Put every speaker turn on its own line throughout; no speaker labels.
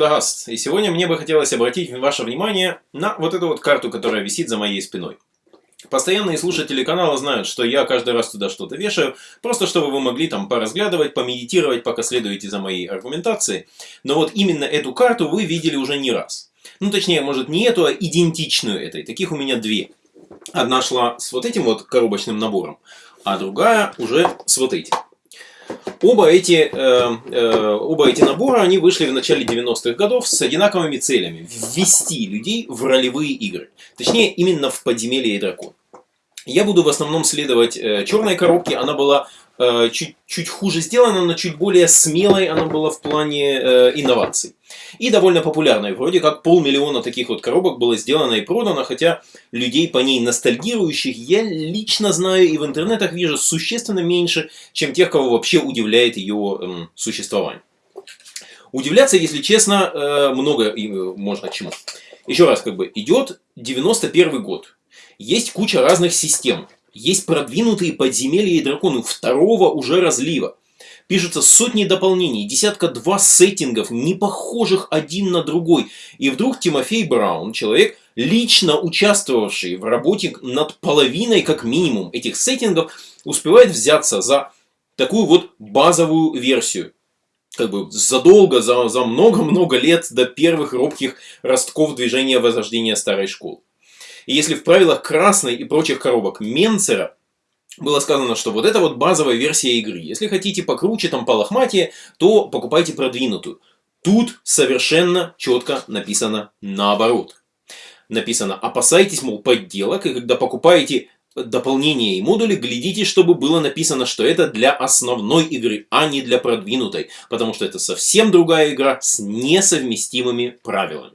Радагаст, и сегодня мне бы хотелось обратить ваше внимание на вот эту вот карту, которая висит за моей спиной. Постоянные слушатели канала знают, что я каждый раз туда что-то вешаю, просто чтобы вы могли там поразглядывать, помедитировать, пока следуете за моей аргументацией. Но вот именно эту карту вы видели уже не раз. Ну, точнее, может не эту, а идентичную этой. Таких у меня две. Одна шла с вот этим вот коробочным набором, а другая уже с вот этим. Оба эти, э, э, оба эти набора, они вышли в начале 90-х годов с одинаковыми целями. Ввести людей в ролевые игры. Точнее, именно в подземелье и дракон. Я буду в основном следовать э, черной коробке. Она была чуть, чуть хуже сделана, но чуть более смелой она была в плане э, инноваций. И довольно популярной. Вроде как полмиллиона таких вот коробок было сделано и продано, хотя людей по ней ностальгирующих я лично знаю и в интернетах вижу существенно меньше, чем тех, кого вообще удивляет ее э, существование. Удивляться, если честно, э, много можно чему. Еще раз, как бы, идет 91 год. Есть куча разных систем. Есть продвинутые подземелья и драконы второго уже разлива. Пишутся сотни дополнений, десятка-два сеттингов, не похожих один на другой. И вдруг Тимофей Браун, человек, лично участвовавший в работе над половиной, как минимум, этих сеттингов, успевает взяться за такую вот базовую версию. Как бы задолго, за много-много лет до первых робких ростков движения возрождения старой школы. И если в правилах красной и прочих коробок Менцера было сказано, что вот это вот базовая версия игры. Если хотите покруче, там по лохматее, то покупайте продвинутую. Тут совершенно четко написано наоборот. Написано, опасайтесь, мол, подделок, и когда покупаете дополнения и модули, глядите, чтобы было написано, что это для основной игры, а не для продвинутой, потому что это совсем другая игра с несовместимыми правилами.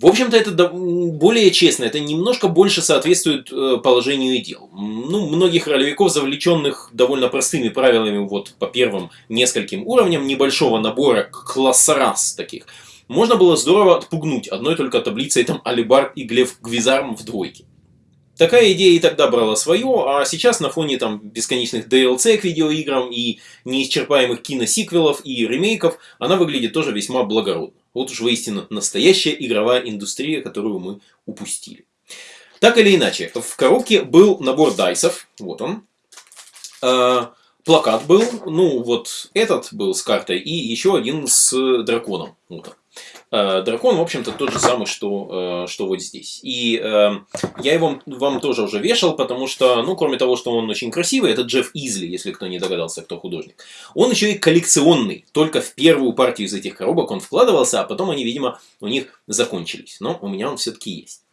В общем-то, это более честно, это немножко больше соответствует э, положению дел. Ну, многих ролевиков, завлеченных довольно простыми правилами вот по первым нескольким уровням небольшого набора класса раз таких, можно было здорово отпугнуть одной только таблицей там Алибард и Глев Гвизарм в двойке. Такая идея и тогда брала свое, а сейчас на фоне там бесконечных DLC к видеоиграм и неисчерпаемых киносиквелов и ремейков, она выглядит тоже весьма благородно. Вот уж воистину настоящая игровая индустрия, которую мы упустили. Так или иначе, в коробке был набор дайсов, вот он. А, плакат был, ну вот этот был с картой, и еще один с драконом. Вот он. Э, дракон, в общем-то, тот же самый, что, э, что вот здесь. И э, я его вам тоже уже вешал, потому что, ну, кроме того, что он очень красивый, это Джефф Изли, если кто не догадался, кто художник. Он еще и коллекционный. Только в первую партию из этих коробок он вкладывался, а потом они, видимо, у них закончились. Но у меня он все-таки есть.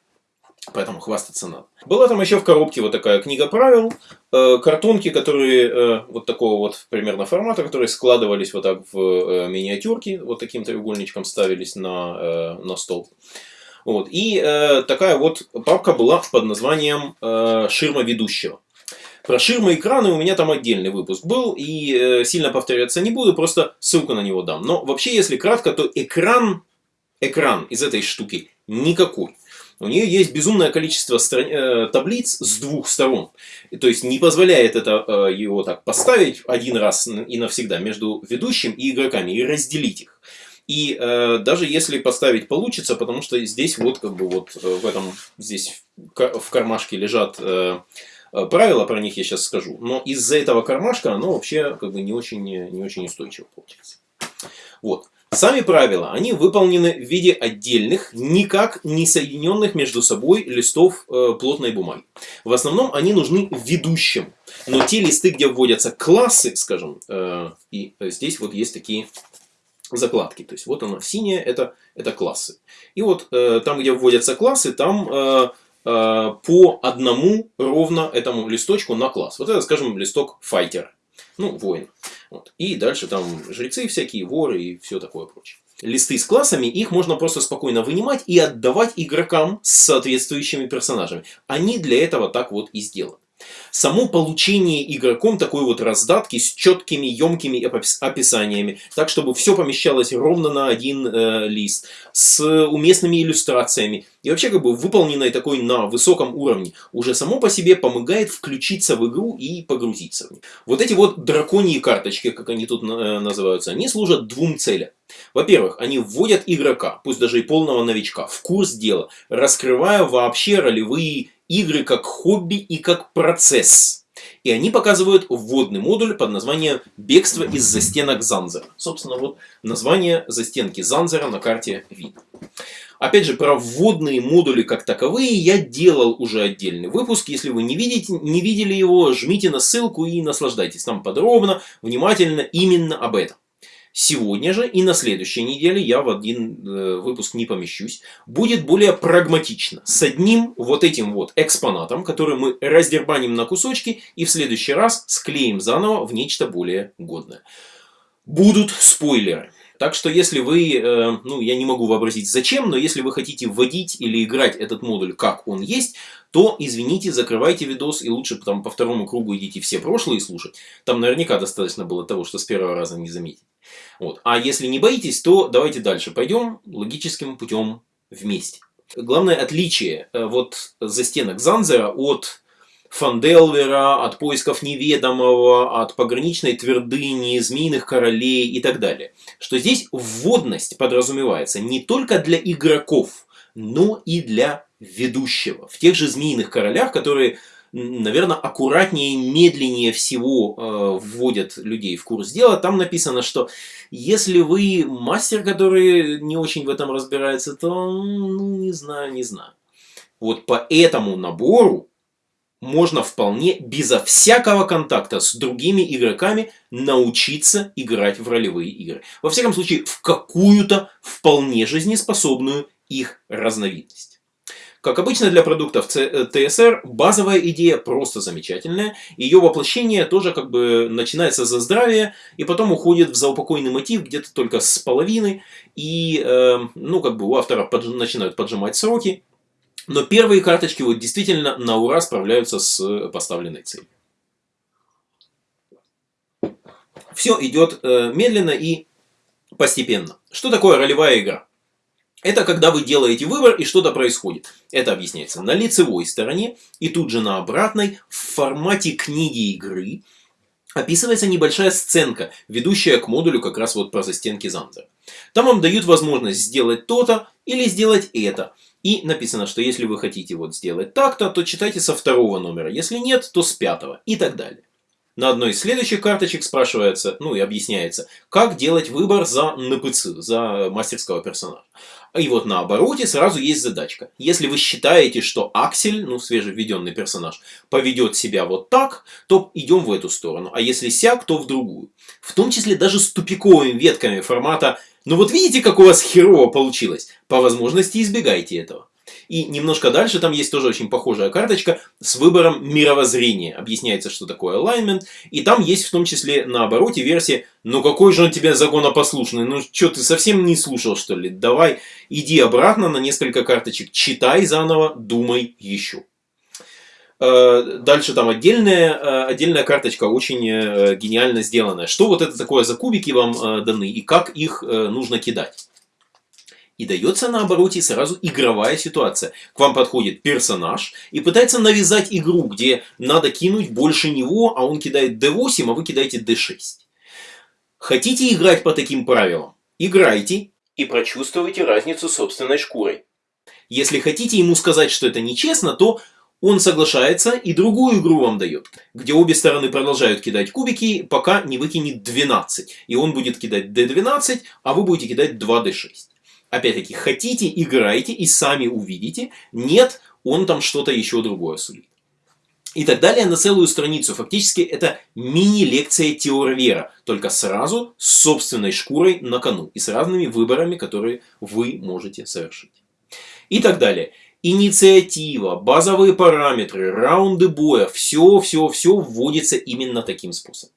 Поэтому хвастаться надо. Была там еще в коробке вот такая книга правил, э, картонки, которые э, вот такого вот примерно формата, которые складывались вот так в э, миниатюрки, вот таким треугольничком ставились на, э, на стол. Вот. И э, такая вот папка была под названием э, «Ширма ведущего». Про ширмы экраны у меня там отдельный выпуск был, и э, сильно повторяться не буду, просто ссылку на него дам. Но вообще, если кратко, то экран, экран из этой штуки никакой. У нее есть безумное количество стран... Э, таблиц с двух сторон. То есть не позволяет это э, его так поставить один раз и навсегда между ведущим и игроками и разделить их. И э, даже если поставить получится, потому что здесь вот как бы вот э, в этом здесь в кармашке лежат э, правила, про них я сейчас скажу. Но из-за этого кармашка оно вообще как бы не очень, не очень устойчиво получается. Вот. Сами правила, они выполнены в виде отдельных, никак не соединенных между собой листов э, плотной бумаги. В основном они нужны ведущим. Но те листы, где вводятся классы, скажем, э, и здесь вот есть такие закладки. То есть вот оно, синее это, это классы. И вот э, там, где вводятся классы, там э, э, по одному ровно этому листочку на класс. Вот это, скажем, листок файтер. Ну, воин. Вот. И дальше там жрецы всякие, воры и все такое прочее. Листы с классами, их можно просто спокойно вынимать и отдавать игрокам с соответствующими персонажами. Они для этого так вот и сделаны. Само получение игроком такой вот раздатки с четкими, емкими описаниями, так чтобы все помещалось ровно на один э, лист, с уместными иллюстрациями и вообще как бы выполненной такой на высоком уровне, уже само по себе помогает включиться в игру и погрузиться в нее. Вот эти вот драконьи карточки, как они тут э, называются, они служат двум целям. Во-первых, они вводят игрока, пусть даже и полного новичка, в курс дела, раскрывая вообще ролевые игры как хобби и как процесс. И они показывают вводный модуль под названием «Бегство из застенок Занзера». Собственно, вот название застенки Занзера на карте видно. Опять же, про вводные модули как таковые я делал уже отдельный выпуск. Если вы не, видите, не видели его, жмите на ссылку и наслаждайтесь. Там подробно, внимательно именно об этом. Сегодня же и на следующей неделе, я в один э, выпуск не помещусь, будет более прагматично. С одним вот этим вот экспонатом, который мы раздербаним на кусочки и в следующий раз склеим заново в нечто более годное. Будут спойлеры. Так что если вы, э, ну я не могу вообразить зачем, но если вы хотите вводить или играть этот модуль как он есть, то извините, закрывайте видос и лучше там по второму кругу идите все прошлые слушать. Там наверняка достаточно было того, что с первого раза не заметить. Вот. А если не боитесь, то давайте дальше пойдем логическим путем вместе. Главное отличие э, вот застенок Занзера от Фанделвера, от поисков неведомого, от пограничной твердыни, змеиных королей и так далее. Что здесь вводность подразумевается не только для игроков, но и для ведущего. В тех же змеиных королях, которые, наверное, аккуратнее и медленнее всего э, вводят людей в курс дела, там написано, что если вы мастер, который не очень в этом разбирается, то, ну, не знаю, не знаю. Вот по этому набору можно вполне безо всякого контакта с другими игроками научиться играть в ролевые игры. Во всяком случае, в какую-то вполне жизнеспособную их разновидность. Как обычно для продуктов TSR, базовая идея просто замечательная. Ее воплощение тоже как бы начинается за здравие и потом уходит в заупокойный мотив где-то только с половины. И, э, ну, как бы у автора подж начинают поджимать сроки. Но первые карточки вот действительно на ура справляются с поставленной целью. Все идет э, медленно и постепенно. Что такое ролевая игра? Это когда вы делаете выбор и что-то происходит. Это объясняется на лицевой стороне и тут же на обратной в формате книги игры описывается небольшая сценка, ведущая к модулю как раз вот про застенки Занзера. Там вам дают возможность сделать то-то или сделать это. И написано, что если вы хотите вот сделать так-то, то читайте со второго номера. Если нет, то с пятого. И так далее. На одной из следующих карточек спрашивается, ну и объясняется, как делать выбор за НПЦ, за мастерского персонажа. И вот на обороте сразу есть задачка. Если вы считаете, что Аксель, ну свежевведенный персонаж, поведет себя вот так, то идем в эту сторону. А если сяк, то в другую. В том числе даже с тупиковыми ветками формата ну вот видите, как у вас херово получилось? По возможности избегайте этого. И немножко дальше там есть тоже очень похожая карточка с выбором мировоззрения. Объясняется, что такое alignment. И там есть в том числе на обороте версия «Ну какой же он тебе законопослушный? Ну что, ты совсем не слушал что ли? Давай, иди обратно на несколько карточек, читай заново, думай еще». Э, дальше там отдельная, э, отдельная карточка, очень э, гениально сделанная. Что вот это такое за кубики вам даны и как их нужно кидать. И дается на обороте сразу игровая ситуация. К вам подходит персонаж и пытается навязать игру, где надо кинуть больше него, а он кидает D8, а вы кидаете D6. Хотите играть по таким правилам? Играйте и прочувствуйте разницу собственной шкурой. Если хотите ему сказать, что это нечестно, то он соглашается и другую игру вам дает, где обе стороны продолжают кидать кубики, пока не выкинет 12. И он будет кидать d12, а вы будете кидать 2d6. Опять-таки, хотите, играйте и сами увидите. Нет, он там что-то еще другое сулит. И так далее на целую страницу. Фактически это мини-лекция теорвера, только сразу с собственной шкурой на кону и с разными выборами, которые вы можете совершить. И так далее инициатива, базовые параметры, раунды боя, все-все-все вводится именно таким способом.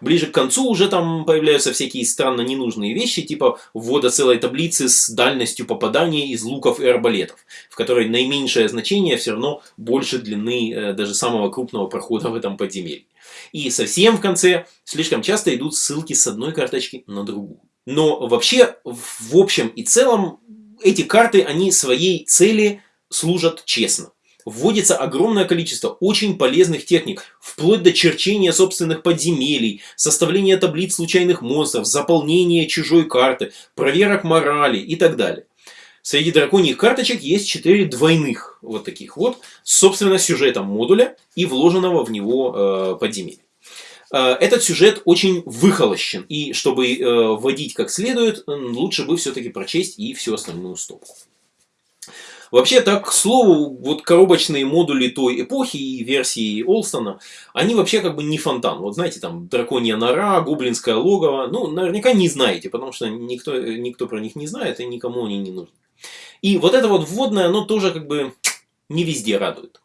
Ближе к концу уже там появляются всякие странно ненужные вещи, типа ввода целой таблицы с дальностью попадания из луков и арбалетов, в которой наименьшее значение все равно больше длины э, даже самого крупного прохода в этом подземелье. И совсем в конце слишком часто идут ссылки с одной карточки на другую. Но вообще, в общем и целом, эти карты, они своей цели служат честно. Вводится огромное количество очень полезных техник, вплоть до черчения собственных подземелий, составления таблиц случайных монстров, заполнения чужой карты, проверок морали и так далее. Среди драконьих карточек есть 4 двойных вот таких вот, собственно, сюжетом модуля и вложенного в него э, подземелья. Э, этот сюжет очень выхолощен, и чтобы э, вводить как следует, лучше бы все-таки прочесть и всю остальную стопку. Вообще, так, к слову, вот коробочные модули той эпохи и версии Олстона, они вообще как бы не фонтан. Вот знаете, там, драконья нора, гоблинское логово, ну, наверняка не знаете, потому что никто, никто про них не знает, и никому они не нужны. И вот это вот вводное, оно тоже как бы не везде радует.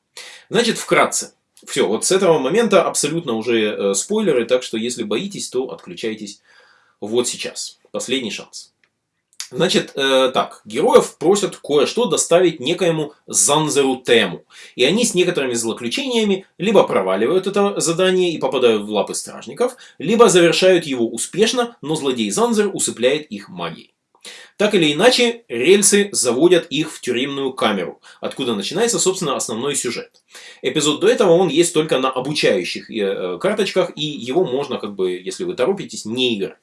Значит, вкратце. Все, вот с этого момента абсолютно уже э, спойлеры, так что если боитесь, то отключайтесь вот сейчас. Последний шанс. Значит, э, так, героев просят кое-что доставить некоему Занзеру Тему. И они с некоторыми злоключениями либо проваливают это задание и попадают в лапы стражников, либо завершают его успешно, но злодей Занзер усыпляет их магией. Так или иначе, рельсы заводят их в тюремную камеру, откуда начинается, собственно, основной сюжет. Эпизод до этого он есть только на обучающих э, карточках, и его можно, как бы, если вы торопитесь, не играть.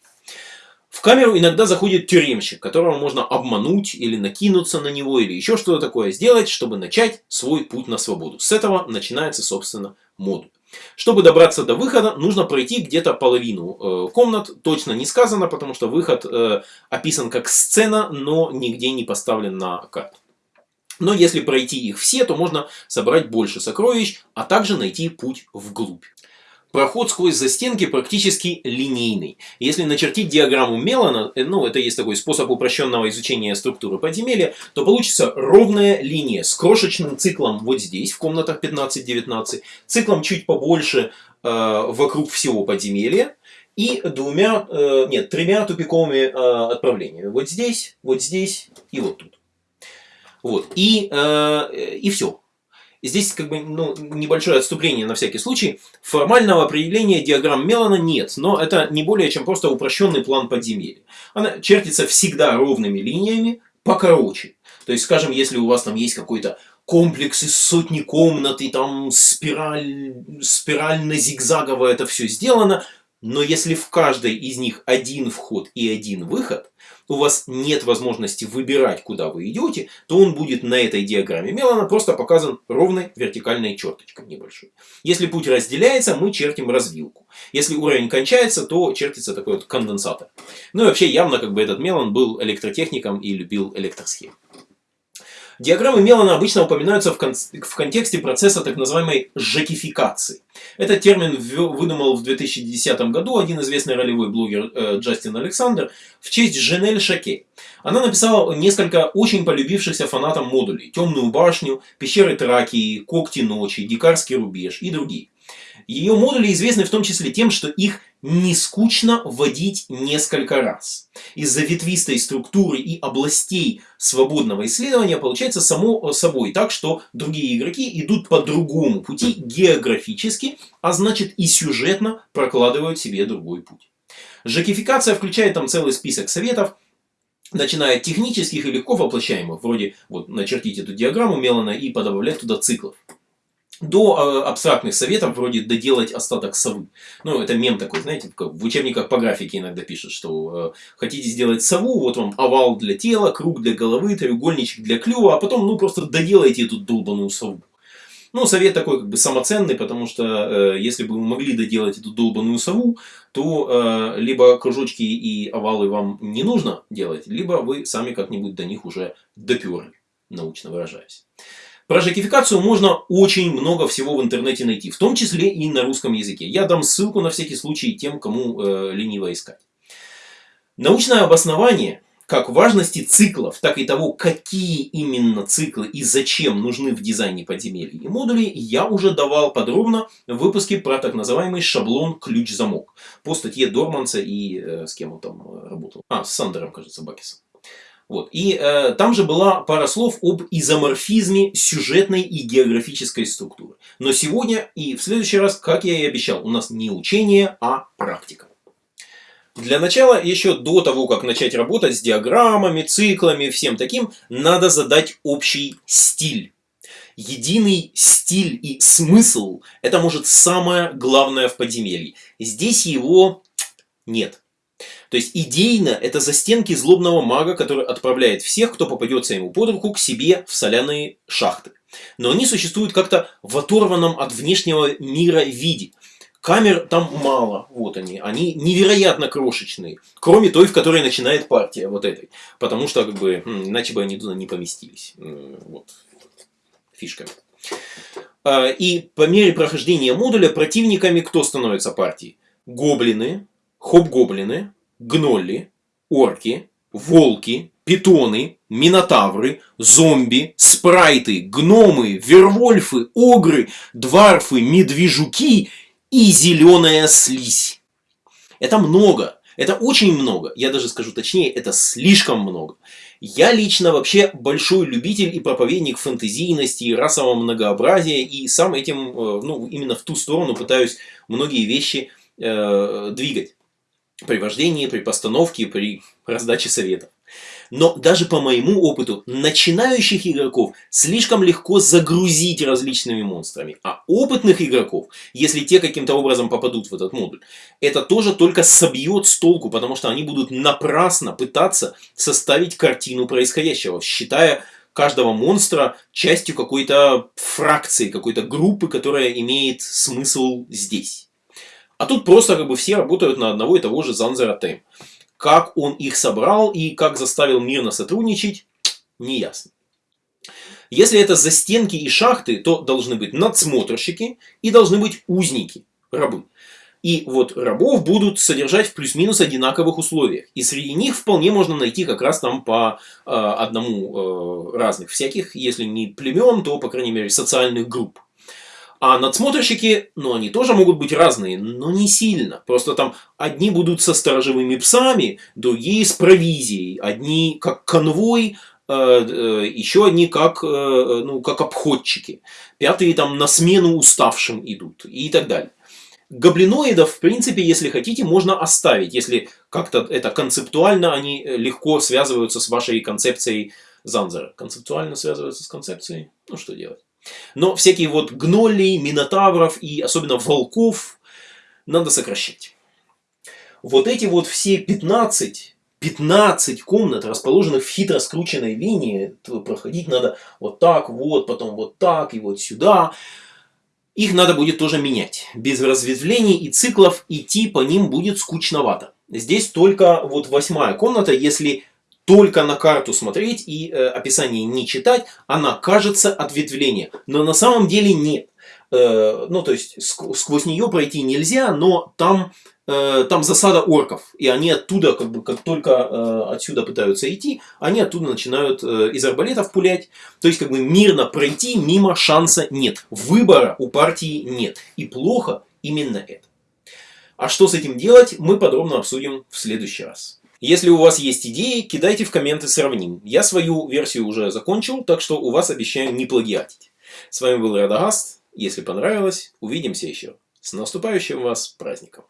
В камеру иногда заходит тюремщик, которого можно обмануть или накинуться на него, или еще что-то такое сделать, чтобы начать свой путь на свободу. С этого начинается, собственно, модуль. Чтобы добраться до выхода, нужно пройти где-то половину э, комнат. Точно не сказано, потому что выход э, описан как сцена, но нигде не поставлен на карту. Но если пройти их все, то можно собрать больше сокровищ, а также найти путь вглубь. Проход сквозь застенки практически линейный. Если начертить диаграмму Мелана, э, ну это есть такой способ упрощенного изучения структуры подземелья, то получится ровная линия с крошечным циклом вот здесь, в комнатах 15-19, циклом чуть побольше э, вокруг всего подземелья, и двумя, э, нет, тремя тупиковыми э, отправлениями. Вот здесь, вот здесь и вот тут. Вот. И, э, и все. Здесь как бы ну, небольшое отступление на всякий случай. Формального определения диаграмм Мелана нет, но это не более чем просто упрощенный план подземелья. Она чертится всегда ровными линиями, покороче. То есть, скажем, если у вас там есть какой-то комплекс из сотни комнат, и там спираль, спирально-зигзагово это все сделано, но если в каждой из них один вход и один выход, у вас нет возможности выбирать, куда вы идете, то он будет на этой диаграмме Мелана просто показан ровной вертикальной черточкой небольшой. Если путь разделяется, мы чертим развилку. Если уровень кончается, то чертится такой вот конденсатор. Ну и вообще явно как бы этот Мелан был электротехником и любил электросхемы. Диаграммы Мелана обычно упоминаются в, кон в контексте процесса так называемой жакификации. Этот термин выдумал в 2010 году один известный ролевой блогер э, Джастин Александр в честь Женель Шаке. Она написала несколько очень полюбившихся фанатам модулей «Темную башню», «Пещеры Тракии», «Когти ночи», «Дикарский рубеж» и другие. Ее модули известны в том числе тем, что их не скучно вводить несколько раз. Из-за ветвистой структуры и областей свободного исследования получается само собой так, что другие игроки идут по другому пути географически, а значит и сюжетно прокладывают себе другой путь. Жакификация включает там целый список советов, начиная от технических и легко воплощаемых, вроде вот начертить эту диаграмму Мелана и подобавлять туда циклов до э, абстрактных советов, вроде доделать остаток совы. Ну, это мем такой, знаете, в учебниках по графике иногда пишут, что э, хотите сделать сову, вот вам овал для тела, круг для головы, треугольничек для клюва, а потом, ну, просто доделайте эту долбаную сову. Ну, совет такой как бы самоценный, потому что э, если бы вы могли доделать эту долбаную сову, то э, либо кружочки и овалы вам не нужно делать, либо вы сами как-нибудь до них уже доперли, научно выражаясь. Про жакификацию можно очень много всего в интернете найти, в том числе и на русском языке. Я дам ссылку на всякий случай тем, кому э, лениво искать. Научное обоснование как важности циклов, так и того, какие именно циклы и зачем нужны в дизайне подземелий и модулей, я уже давал подробно в выпуске про так называемый шаблон ключ-замок по статье Дорманса и э, с кем он там э, работал. А, с Сандером, кажется, Бакисом. Вот. И э, там же была пара слов об изоморфизме сюжетной и географической структуры. Но сегодня и в следующий раз, как я и обещал, у нас не учение, а практика. Для начала, еще до того, как начать работать с диаграммами, циклами, всем таким, надо задать общий стиль. единый стиль и смысл – это, может, самое главное в подземелье. Здесь его нет. То есть идейно это застенки злобного мага, который отправляет всех, кто попадется ему под руку, к себе в соляные шахты. Но они существуют как-то в оторванном от внешнего мира виде. Камер там мало, вот они, они невероятно крошечные, кроме той, в которой начинает партия, вот этой, потому что, как бы, иначе бы они туда не поместились, вот, фишками. А, и по мере прохождения модуля противниками кто становится партией? Гоблины, хоб-гоблины, гнолли, орки, волки, питоны, минотавры, зомби, спрайты, гномы, вервольфы, огры, дварфы, медвежуки и зеленая слизь. Это много. Это очень много. Я даже скажу точнее, это слишком много. Я лично вообще большой любитель и проповедник фэнтезийности и расового многообразия. И сам этим, э, ну, именно в ту сторону пытаюсь многие вещи э, двигать. При вождении, при постановке, при раздаче советов. Но даже по моему опыту, начинающих игроков слишком легко загрузить различными монстрами. А опытных игроков, если те каким-то образом попадут в этот модуль, это тоже только собьет с толку, потому что они будут напрасно пытаться составить картину происходящего, считая каждого монстра частью какой-то фракции, какой-то группы, которая имеет смысл здесь. А тут просто как бы все работают на одного и того же Занзера Тайм. Как он их собрал и как заставил мирно сотрудничать, не ясно. Если это застенки и шахты, то должны быть надсмотрщики и должны быть узники, рабы. И вот рабов будут содержать в плюс-минус одинаковых условиях. И среди них вполне можно найти как раз там по э, одному э, разных всяких, если не племен, то, по крайней мере, социальных групп. А надсмотрщики, ну, они тоже могут быть разные, но не сильно. Просто там одни будут со сторожевыми псами, другие с провизией. Одни как конвой, э, э, еще одни как, э, ну, как обходчики. Пятые там на смену уставшим идут и так далее. Гоблиноидов, в принципе, если хотите, можно оставить, если как-то это концептуально они легко связываются с вашей концепцией Занзера. Концептуально связываются с концепцией? Ну, что делать? Но всякие вот гнолей, минотавров и особенно волков надо сокращать. Вот эти вот все 15, 15 комнат, расположенных в хитро скрученной линии, проходить надо вот так, вот, потом вот так и вот сюда. Их надо будет тоже менять. Без разветвлений и циклов идти по ним будет скучновато. Здесь только вот восьмая комната, если только на карту смотреть и э, описание не читать, она кажется ответвление. Но на самом деле нет. Э, ну, то есть, ск сквозь нее пройти нельзя, но там, э, там засада орков. И они оттуда, как бы, как только э, отсюда пытаются идти, они оттуда начинают э, из арбалетов пулять. То есть, как бы, мирно пройти мимо шанса нет. Выбора у партии нет. И плохо именно это. А что с этим делать, мы подробно обсудим в следующий раз. Если у вас есть идеи, кидайте в комменты сравним. Я свою версию уже закончил, так что у вас обещаю не плагиатить. С вами был Радагаст. Если понравилось, увидимся еще. С наступающим вас праздником!